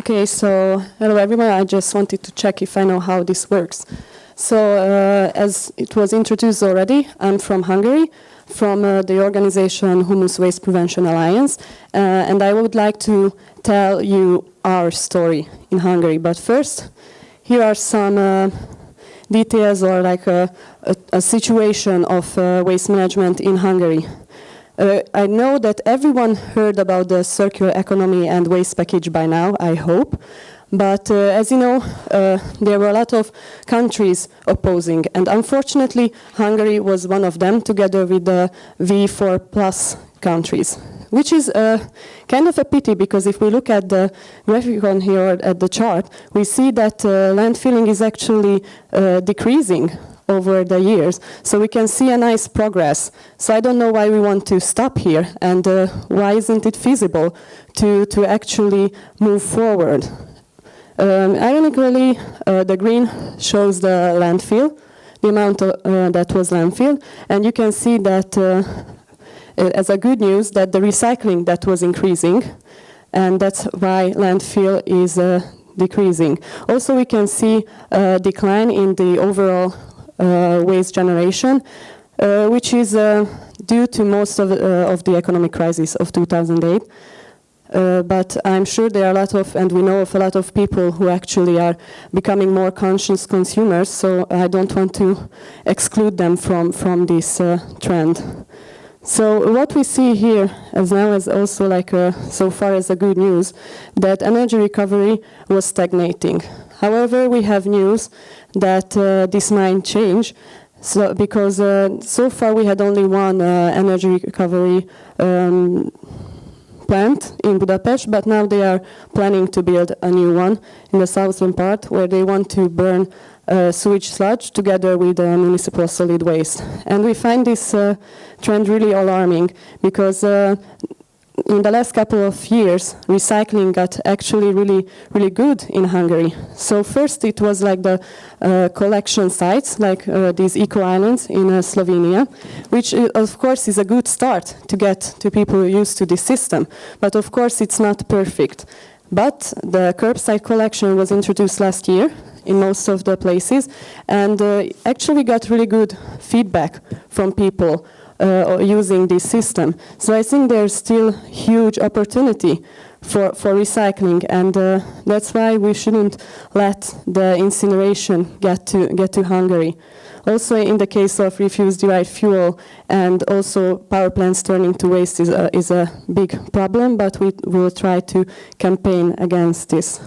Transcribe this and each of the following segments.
Okay, so hello everyone. I just wanted to check if I know how this works. So uh, as it was introduced already, I'm from Hungary, from uh, the organization Humus Waste Prevention Alliance, uh, and I would like to tell you our story in Hungary. But first, here are some uh, details or like a, a, a situation of uh, waste management in Hungary. Uh, I know that everyone heard about the circular economy and waste package by now, I hope. But uh, as you know, uh, there were a lot of countries opposing, and unfortunately, Hungary was one of them, together with the V4 plus countries, which is uh, kind of a pity because if we look at the graphic on here at the chart, we see that uh, landfilling is actually uh, decreasing over the years. So we can see a nice progress. So I don't know why we want to stop here and uh, why isn't it feasible to, to actually move forward. Um, ironically, uh, the green shows the landfill, the amount uh, that was landfill, and you can see that uh, as a good news that the recycling that was increasing, and that's why landfill is uh, decreasing. Also, we can see a decline in the overall uh, waste generation, uh, which is uh, due to most of, of the economic crisis of 2008. Uh, but I'm sure there are a lot of, and we know of a lot of people who actually are becoming more conscious consumers, so I don't want to exclude them from, from this uh, trend. So what we see here as now is also like a, so far as a good news, that energy recovery was stagnating. However, we have news that uh, this might change. So, because uh, so far we had only one uh, energy recovery um, plant in Budapest, but now they are planning to build a new one in the southern part where they want to burn uh, sewage sludge together with uh, municipal solid waste. And we find this uh, trend really alarming because in the last couple of years, recycling got actually really, really good in Hungary. So first it was like the uh, collection sites, like uh, these eco-islands in uh, Slovenia, which uh, of course is a good start to get to people used to this system. But of course it's not perfect. But the curbside collection was introduced last year in most of the places and uh, actually got really good feedback from people using this system. So I think there's still huge opportunity for, for recycling and uh, that's why we shouldn't let the incineration get to, get to Hungary. Also in the case of refuse-derived fuel and also power plants turning to waste is a, is a big problem, but we will try to campaign against this.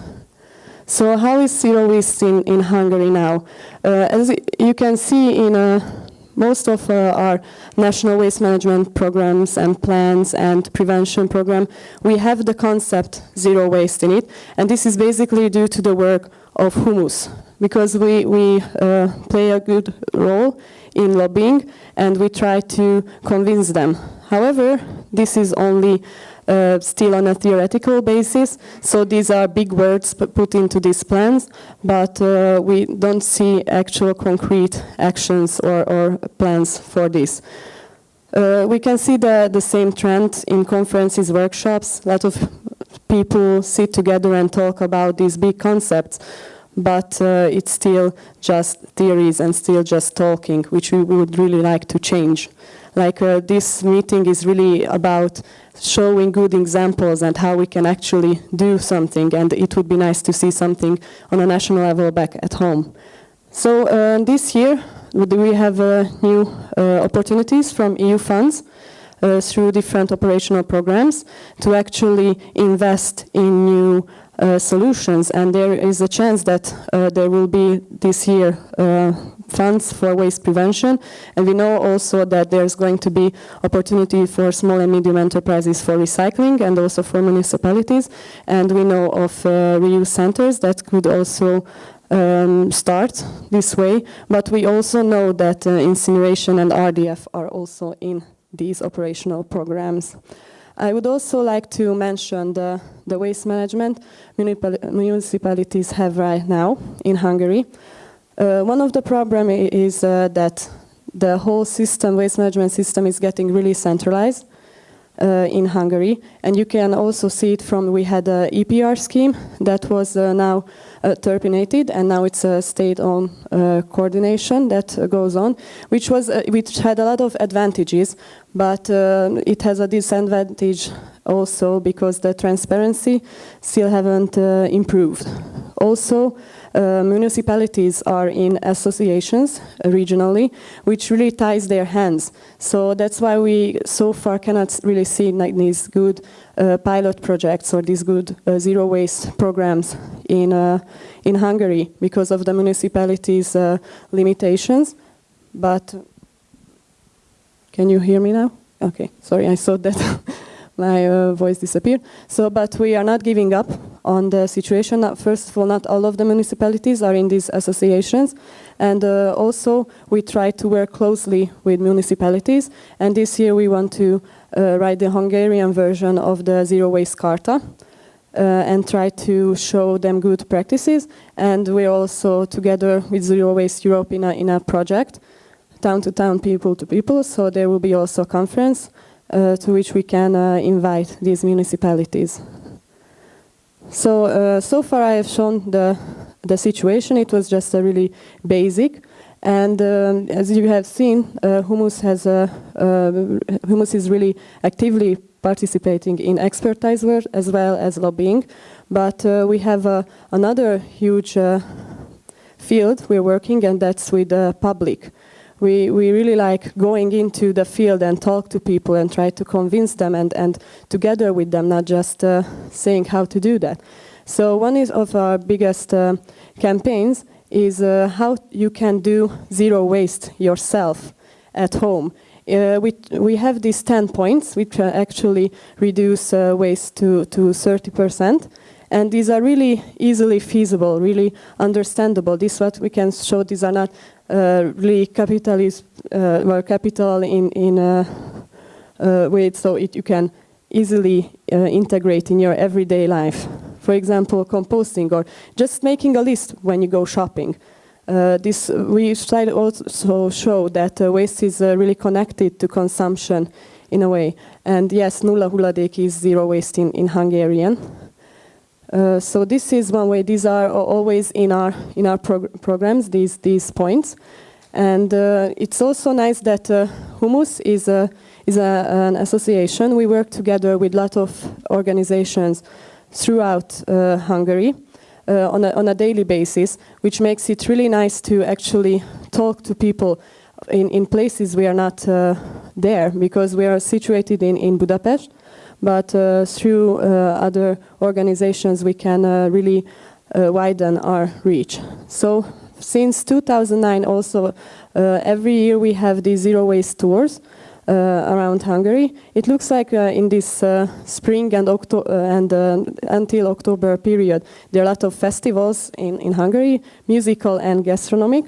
So how is zero waste in, in Hungary now? Uh, as you can see in a most of uh, our national waste management programs and plans and prevention program, we have the concept zero waste in it. And this is basically due to the work of Humus, because we, we uh, play a good role in lobbying and we try to convince them. However, this is only uh, still on a theoretical basis. So these are big words put into these plans, but uh, we don't see actual concrete actions or, or plans for this. Uh, we can see the, the same trend in conferences, workshops. A lot of people sit together and talk about these big concepts, but uh, it's still just theories and still just talking, which we would really like to change. Like uh, this meeting is really about showing good examples and how we can actually do something and it would be nice to see something on a national level back at home. So uh, this year we have uh, new uh, opportunities from EU funds uh, through different operational programs to actually invest in new solutions and there is a chance that uh, there will be this year funds for waste prevention. And we know also that there's going to be opportunity for small and medium enterprises for recycling and also for municipalities. And we know of uh, reuse centers that could also um, start this way. But we also know that uh, incineration and RDF are also in these operational programs. I would also like to mention the, the waste management municipalities have right now in Hungary. Uh, one of the problem is uh, that the whole system, waste management system is getting really centralized. uh, in Hungary. And you can also see it from, we had a EPR scheme that was uh, now terminated, and now it's a state-owned uh, coordination that uh, goes on, which, was, uh, which had a lot of advantages, but it has a disadvantage also because the transparency still haven't improved. Also, uh, municipalities are in associations uh, regionally, which really ties their hands. So that's why we so far cannot really see like these good uh, pilot projects or these good uh, zero waste programs in, uh, in Hungary because of the municipalities' uh, limitations. But can you hear me now? Okay, sorry, I saw that my uh, voice disappeared. So, but we are not giving up on the situation. First of all, not all of the municipalities are in these associations. And uh, also, we try to work closely with municipalities. And this year, we want to uh, write the Hungarian version of the Zero Waste Carta. Uh, and try to show them good practices. And we're also together with Zero Waste Europe in a, in a project, town to town, people to people. So there will be also a conference to which we can uh, invite these municipalities. So, uh, so far I have shown the, the situation. It was just a really basic. And um, as you have seen, uh, Humus has a, uh, Humus is really actively participating in expertise work as well as lobbying. But uh, we have uh, another huge uh, field we're working, and that's with the public. We, we really like going into the field and talk to people and try to convince them and, and together with them, not just uh, saying how to do that. So one is of our biggest uh, campaigns is uh, how you can do zero waste yourself at home. Uh, we, we have these 10 points which actually reduce uh, waste to, to 30%. And these are really easily feasible, really understandable. This is what we can show. These are not uh, really capitalist, uh, well, capital in, in a, uh, way so it, you can easily integrate in your everyday life. For example, composting or just making a list when you go shopping. Uh, this we to also show that uh, waste is uh, really connected to consumption in a way. And yes, nulla hulladék is zero waste in, in Hungarian. Uh, so this is one way. These are always in our in our prog programs. These these points, and uh, it's also nice that uh, Humus is a is a, an association. We work together with a lot of organizations throughout uh, Hungary uh, on a on a daily basis, which makes it really nice to actually talk to people in in places we are not there because we are situated in in Budapest but uh, through uh, other organizations we can uh, really widen our reach. So since 2009 also every year we have these zero waste tours uh, around Hungary. It looks like uh, in this uh, spring and, Octo and until October period, there are a lot of festivals in, in Hungary, musical and gastronomic,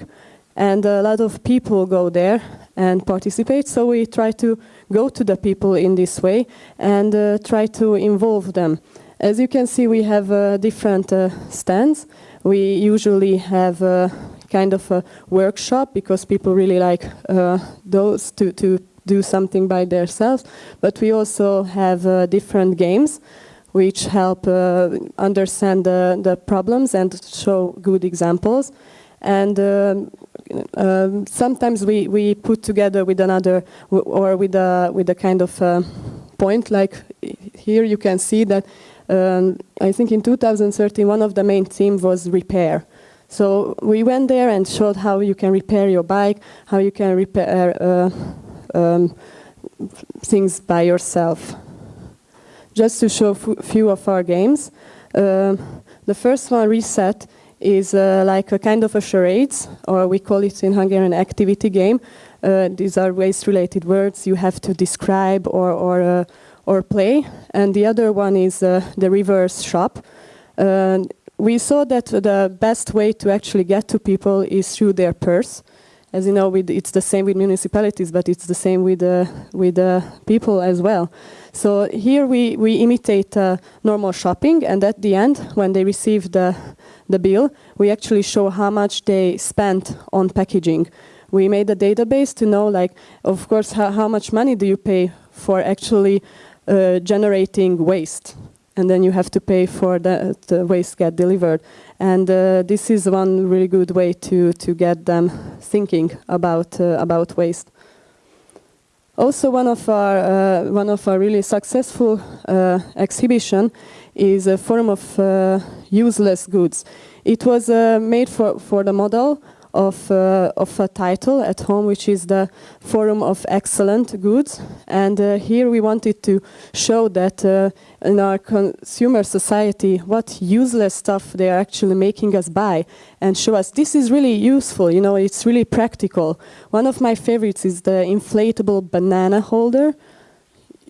and a lot of people go there and participate. So we try to go to the people in this way and uh, try to involve them. As you can see, we have uh, different uh, stands. We usually have a kind of a workshop because people really like uh, those to, to do something by themselves. But we also have uh, different games which help uh, understand the, the problems and show good examples. And um, um, sometimes we, we put together with another or with a, with a kind of uh, point like here you can see that um, I think in 2013 one of the main themes was repair. So we went there and showed how you can repair your bike, how you can repair uh, um, things by yourself. Just to show a few of our games. Uh, the first one, Reset, is uh, like a kind of a charades, or we call it in Hungarian activity game. Uh, these are waste-related words you have to describe or, or, uh, or play. And the other one is uh, the reverse shop. we saw that the best way to actually get to people is through their purse. As you know, it's the same with municipalities, but it's the same with, uh, with uh, people as well. So here we, we imitate normal shopping, and at the end, when they receive the, the bill, we actually show how much they spent on packaging. We made a database to know, like, of course, how, how much money do you pay for actually uh, generating waste. And then you have to pay for the, the waste get delivered. And uh, this is one really good way to, to get them thinking about, uh, about waste. Also, one of our uh, one of our really successful uh, exhibition is a Forum of uh, useless goods. It was uh, made for for the model of, uh, of a title at home, which is the Forum of Excellent Goods. And uh, here we wanted to show that uh, in our consumer society, what useless stuff they are actually making us buy and show us this is really useful, you know, it's really practical. One of my favorites is the inflatable banana holder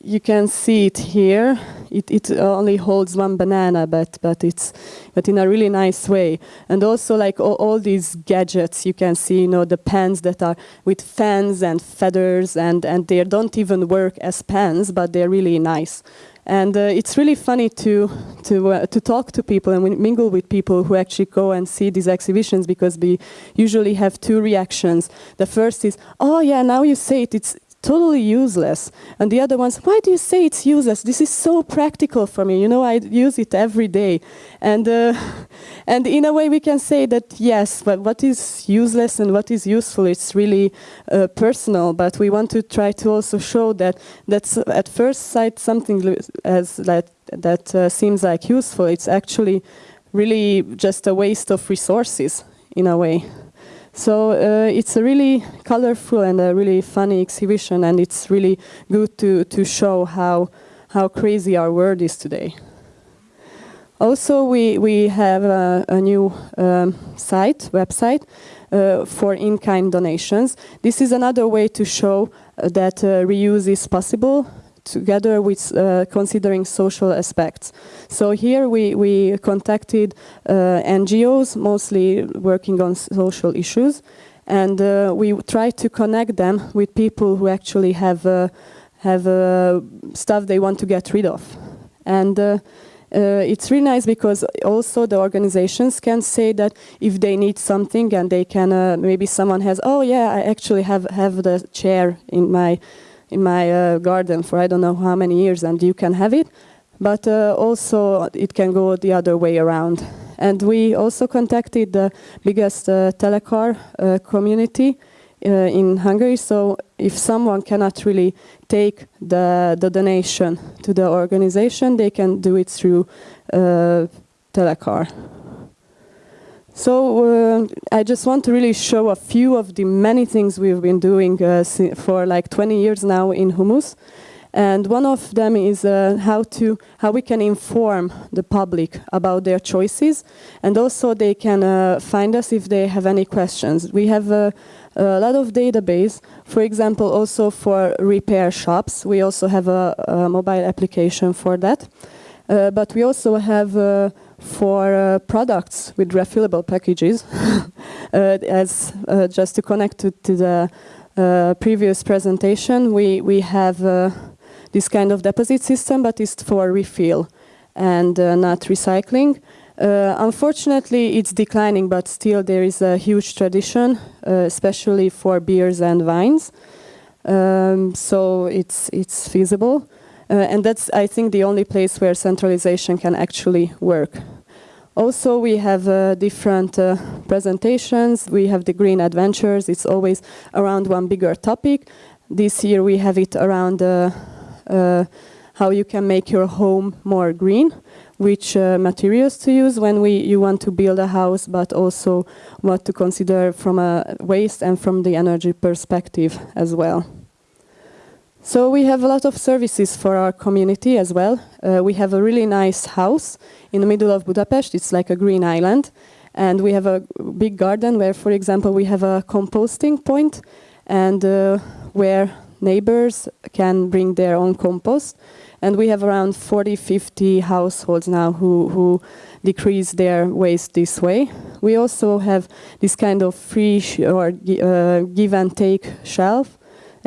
you can see it here. It, it only holds one banana, but but it's but in a really nice way. And also like all, all, these gadgets, you can see, you know, the pens that are with fans and feathers, and and they don't even work as pens, but they're really nice. And uh, it's really funny to to uh, to talk to people and mingle with people who actually go and see these exhibitions because we usually have two reactions. The first is, oh yeah, now you say it, it's totally useless. And the other ones, why do you say it's useless? This is so practical for me. You know, I use it every day. And, uh, and in a way, we can say that yes, but what is useless and what is useful, it's really uh, personal. But we want to try to also show that that's at first sight something as that, that uh, seems like useful. It's actually really just a waste of resources in a way. So uh, it's a really colorful and a really funny exhibition, and it's really good to, to show how, how crazy our world is today. Also, we, we have a, a new um, site, website, uh, for in-kind donations. This is another way to show that uh, reuse is possible together with uh, considering social aspects. So here we, we contacted uh, NGOs, mostly working on social issues, and uh, we tried to connect them with people who actually have, uh, have uh, stuff they want to get rid of. And uh, it's really nice because also the organizations can say that if they need something and they can, maybe someone has, oh yeah, I actually have, have the chair in my in my uh, garden for I don't know how many years and you can have it. But uh, also it can go the other way around. And we also contacted the biggest uh, telecar uh, community uh, in Hungary. So if someone cannot really take the, the donation to the organization, they can do it through uh, telecar. So uh, I just want to really show a few of the many things we've been doing uh, for like 20 years now in Humus. And one of them is uh, how to how we can inform the public about their choices, and also they can uh, find us if they have any questions. We have a, a, lot of database, for example, also for repair shops. We also have a, a mobile application for that, but we also have uh, for uh, products with refillable packages, uh, as uh, just to connect to, to the uh, previous presentation, we, we have uh, this kind of deposit system, but it's for refill and uh, not recycling. unfortunately, it's declining, but still there is a huge tradition, especially for beers and wines. Um, so it's, it's feasible. Uh, and that's, I think, the only place where centralization can actually work. Also, we have uh, different uh, presentations. We have the Green Adventures. It's always around one bigger topic. This year we have it around uh, uh how you can make your home more green, which uh, materials to use when we, you want to build a house, but also what to consider from a waste and from the energy perspective as well. So we have a lot of services for our community as well. Uh, we have a really nice house in the middle of Budapest. It's like a green island. And we have a big garden where, for example, we have a composting point and uh, where neighbors can bring their own compost. And we have around 40, 50 households now who, who decrease their waste this way. We also have this kind of free or uh, give and take shelf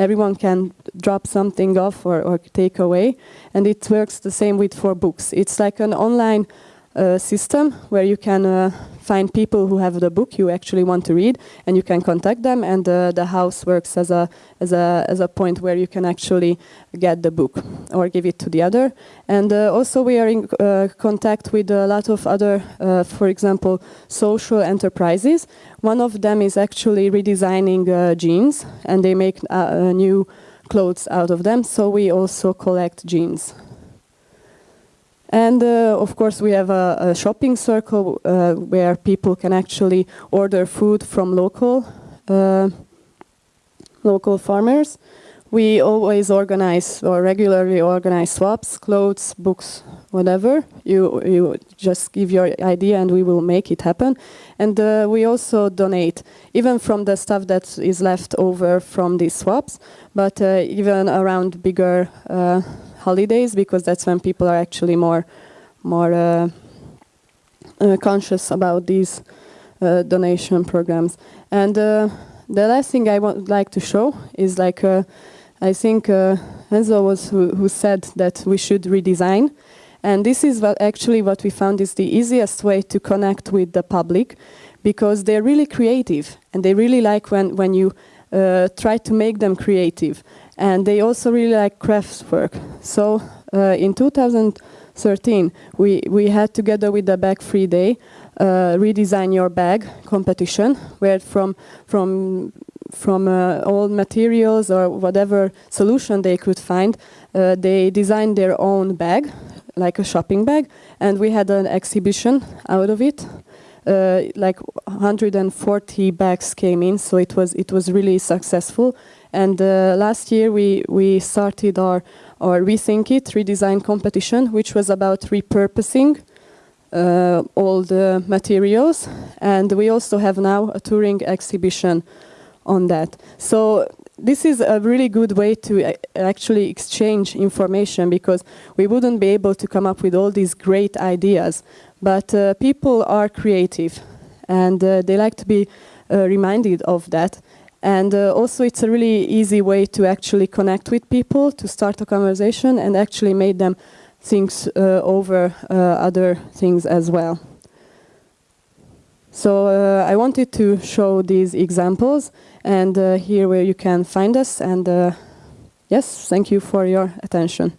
everyone can drop something off or, or take away. And it works the same with for books. It's like an online uh, system where you can uh, find people who have the book you actually want to read, and you can contact them. And uh, the house works as a as a as a point where you can actually get the book or give it to the other. And uh, also we are in uh, contact with a lot of other, for example, social enterprises. One of them is actually redesigning jeans, and they make new clothes out of them. So we also collect jeans. And uh, of course, we have a, a shopping circle uh, where people can actually order food from local uh, local farmers. We always organize or regularly organize swaps, clothes, books, whatever. You you just give your idea and we will make it happen. And uh, we also donate, even from the stuff that is left over from these swaps, but uh, even around bigger uh, holidays because that's when people are actually more more uh, uh, conscious about these uh, donation programs. And uh, the last thing I would like to show is like uh, I think Enzo was who, who said that we should redesign. And this is what actually what we found is the easiest way to connect with the public because they're really creative and they really like when, when you uh, try to make them creative. And they also really like crafts work. So uh, in 2013, we, we had together with the Bag Free Day, uh, redesign your bag competition, where from, from, from uh, all materials or whatever solution they could find, uh, they designed their own bag, like a shopping bag, and we had an exhibition out of it. Uh, like 140 bags came in, so it was it was really successful. And uh, last year we we started our our rethink it redesign competition, which was about repurposing uh, all the materials, and we also have now a touring exhibition on that. So this is a really good way to actually exchange information because we wouldn't be able to come up with all these great ideas but uh, people are creative and uh, they like to be uh, reminded of that. And uh, also it's a really easy way to actually connect with people, to start a conversation and actually make them think uh, over uh, other things as well. So I wanted to show these examples and uh, here where you can find us. And uh, yes, thank you for your attention.